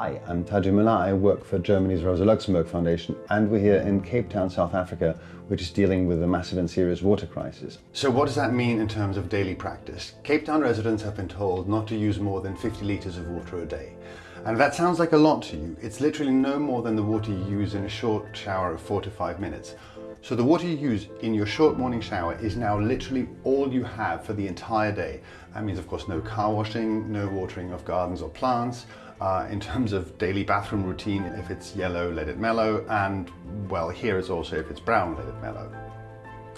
Hi, I'm Taji Mullah. I work for Germany's Rosa Luxemburg Foundation and we're here in Cape Town, South Africa, which is dealing with a massive and serious water crisis. So what does that mean in terms of daily practice? Cape Town residents have been told not to use more than 50 litres of water a day. And that sounds like a lot to you. It's literally no more than the water you use in a short shower of four to five minutes. So the water you use in your short morning shower is now literally all you have for the entire day. That means of course no car washing, no watering of gardens or plants. Uh, in terms of daily bathroom routine, if it's yellow, let it mellow, and well, here is also if it's brown, let it mellow.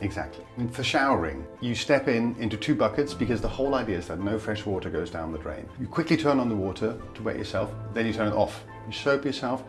Exactly. And for showering, you step in into two buckets because the whole idea is that no fresh water goes down the drain. You quickly turn on the water to wet yourself, then you turn it off. You soap yourself,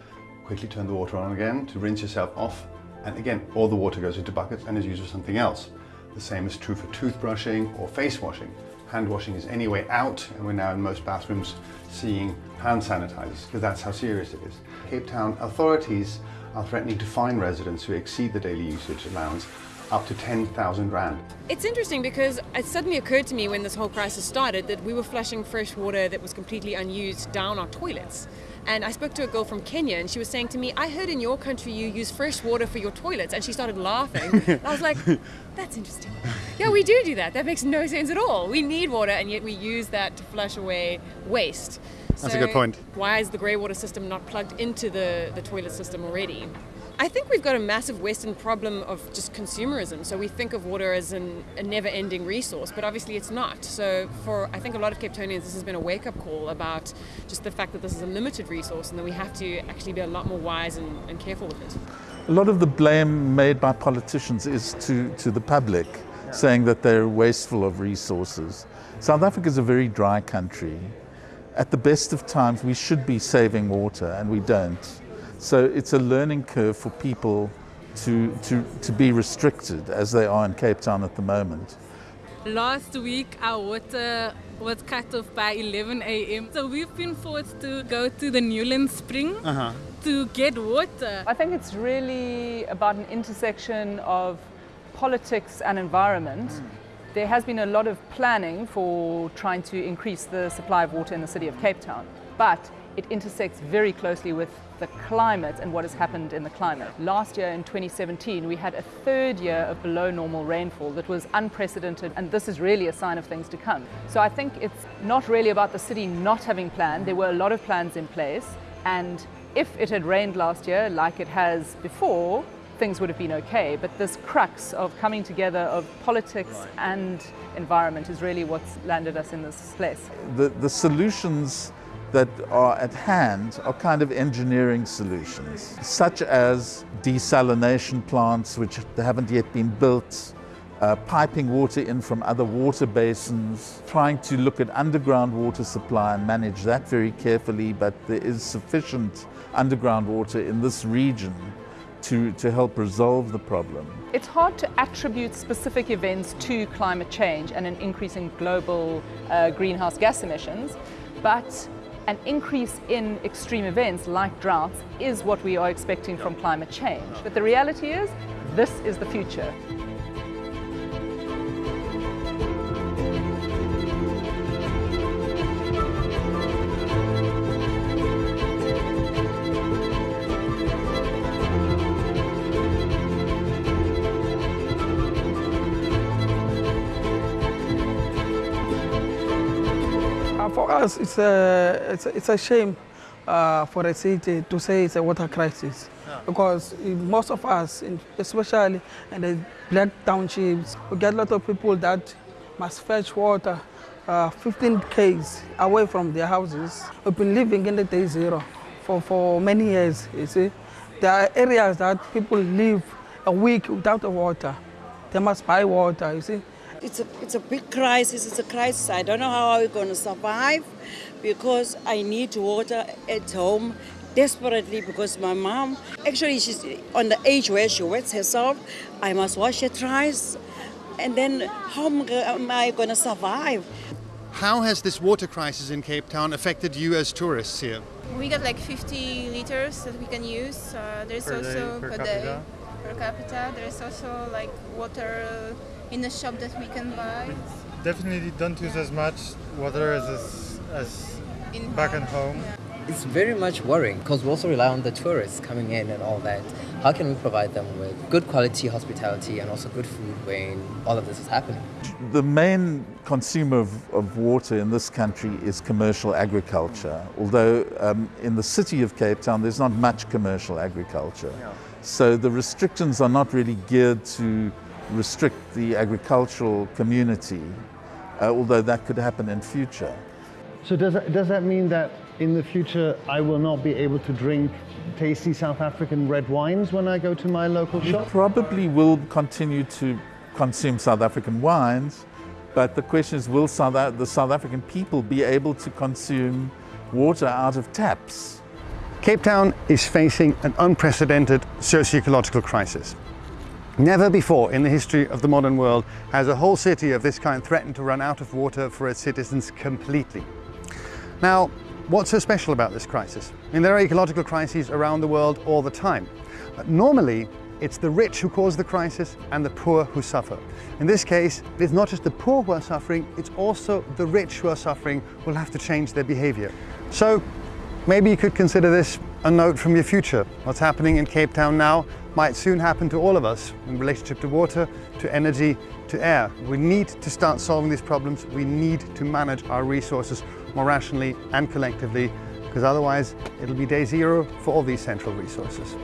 quickly turn the water on again to rinse yourself off, and again, all the water goes into buckets and is used for something else. The same is true for toothbrushing or face washing. Hand washing is anyway out and we're now in most bathrooms seeing hand sanitizers because that's how serious it is. Cape Town authorities are threatening to fine residents who exceed the daily usage allowance up to 10,000 rand. It's interesting because it suddenly occurred to me when this whole crisis started that we were flushing fresh water that was completely unused down our toilets. And I spoke to a girl from Kenya and she was saying to me, I heard in your country you use fresh water for your toilets. And she started laughing. I was like, that's interesting. Yeah, we do do that. That makes no sense at all. We need water and yet we use that to flush away waste. That's so a good point. Why is the grey water system not plugged into the, the toilet system already? I think we've got a massive Western problem of just consumerism. So we think of water as an, a never ending resource, but obviously it's not. So for, I think, a lot of Cape Townians, this has been a wake up call about just the fact that this is a limited resource and that we have to actually be a lot more wise and, and careful with it. A lot of the blame made by politicians is to, to the public, yeah. saying that they're wasteful of resources. South Africa is a very dry country. At the best of times, we should be saving water, and we don't. So it's a learning curve for people to, to, to be restricted as they are in Cape Town at the moment. Last week our water was cut off by 11 a.m. So we've been forced to go to the Newlands Spring uh -huh. to get water. I think it's really about an intersection of politics and environment. Mm. There has been a lot of planning for trying to increase the supply of water in the city of Cape Town. But it intersects very closely with the climate and what has happened in the climate. Last year in 2017 we had a third year of below normal rainfall that was unprecedented and this is really a sign of things to come. So I think it's not really about the city not having planned, there were a lot of plans in place and if it had rained last year like it has before, things would have been okay. But this crux of coming together of politics right. and environment is really what's landed us in this place. The, the solutions that are at hand are kind of engineering solutions, such as desalination plants, which haven't yet been built, uh, piping water in from other water basins, trying to look at underground water supply and manage that very carefully, but there is sufficient underground water in this region to, to help resolve the problem. It's hard to attribute specific events to climate change and an increase in global uh, greenhouse gas emissions, but an increase in extreme events like droughts is what we are expecting from climate change. But the reality is, this is the future. Us, it's a, it's a, it's a shame uh, for a city to say it's a water crisis. Yeah. Because most of us, especially in the black townships, we get a lot of people that must fetch water uh, 15 k's away from their houses. We've been living in the day zero for, for many years, you see. There are areas that people live a week without water. They must buy water, you see it's a, it's a big crisis. It's a crisis. I don't know how we're going to survive because I need water at home desperately because my mom, actually she's on the age where she wets herself. I must wash her twice. And then how am I going to survive? How has this water crisis in Cape Town affected you as tourists here? We got like 50 liters that we can use. Uh, there's per also day, per, per capita. day per capita. There's also like water in the shop that we can buy. Definitely don't use yeah. as much water as as, as back home. at home. Yeah. it's very much worrying because we also rely on the tourists coming in and all that. How can we provide them with good quality hospitality and also good food when all of this is happening? The main consumer of, of water in this country is commercial agriculture, although um, in the city of Cape Town there's not much commercial agriculture. Yeah. So the restrictions are not really geared to restrict the agricultural community, uh, although that could happen in future. So does that, does that mean that in the future I will not be able to drink tasty South African red wines when I go to my local you shop? probably will continue to consume South African wines, but the question is will South, the South African people be able to consume water out of taps? Cape Town is facing an unprecedented socio-ecological crisis. Never before in the history of the modern world has a whole city of this kind threatened to run out of water for its citizens completely. Now, What's so special about this crisis? I mean, there are ecological crises around the world all the time. But normally, it's the rich who cause the crisis and the poor who suffer. In this case, it's not just the poor who are suffering, it's also the rich who are suffering will have to change their behavior. So maybe you could consider this a note from your future. What's happening in Cape Town now might soon happen to all of us in relationship to water, to energy, to air. We need to start solving these problems. We need to manage our resources more rationally and collectively, because otherwise it'll be day zero for all these central resources.